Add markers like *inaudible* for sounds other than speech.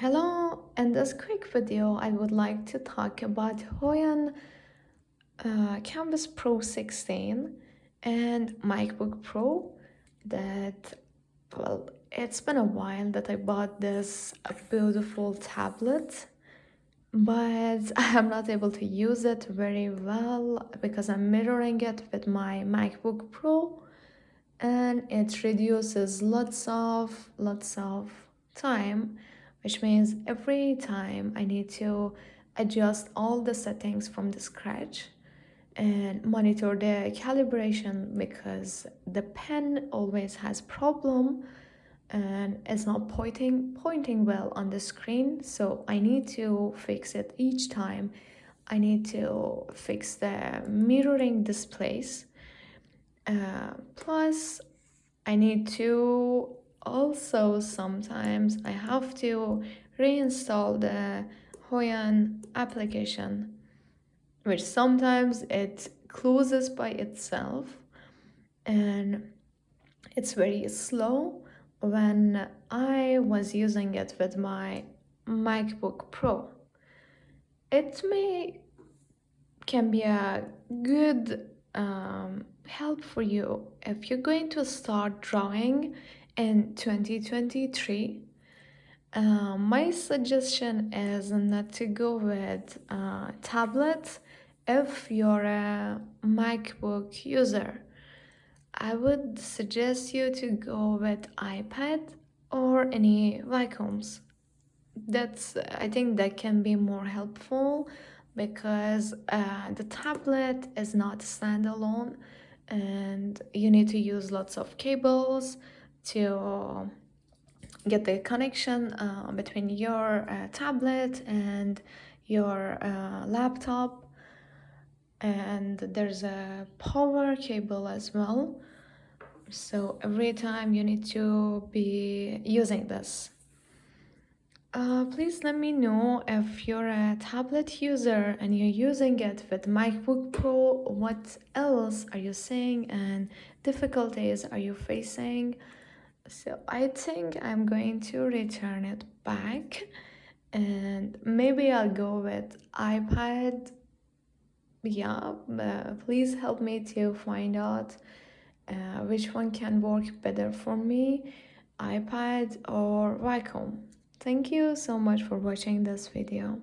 Hello, in this quick video I would like to talk about Huion uh, Kamvas Pro 16 and MacBook Pro that, well, it's been a while that I bought this beautiful tablet but *laughs* I am not able to use it very well because I'm mirroring it with my MacBook Pro and it reduces lots of lots of time which means every time I need to adjust all the settings from the scratch and monitor the calibration because the pen always has problem and it's not pointing pointing well on the screen. So I need to fix it each time. I need to fix the mirroring displays. Uh, plus I need to also sometimes I have to reinstall the Huion application which sometimes it closes by itself and it's very slow when I was using it with my MacBook Pro. It may can be a good um, help for you if you're going to start drawing in 2023 uh, my suggestion is not to go with uh, tablet if you're a macbook user i would suggest you to go with ipad or any Wacoms that's i think that can be more helpful because uh, the tablet is not standalone and you need to use lots of cables to get the connection uh, between your uh, tablet and your uh, laptop. And there's a power cable as well. So every time you need to be using this. Uh, please let me know if you're a tablet user and you're using it with MacBook Pro what else are you seeing and difficulties are you facing so I think I'm going to return it back and maybe I'll go with iPad. Yeah uh, please help me to find out uh, which one can work better for me iPad or Wacom. Thank you so much for watching this video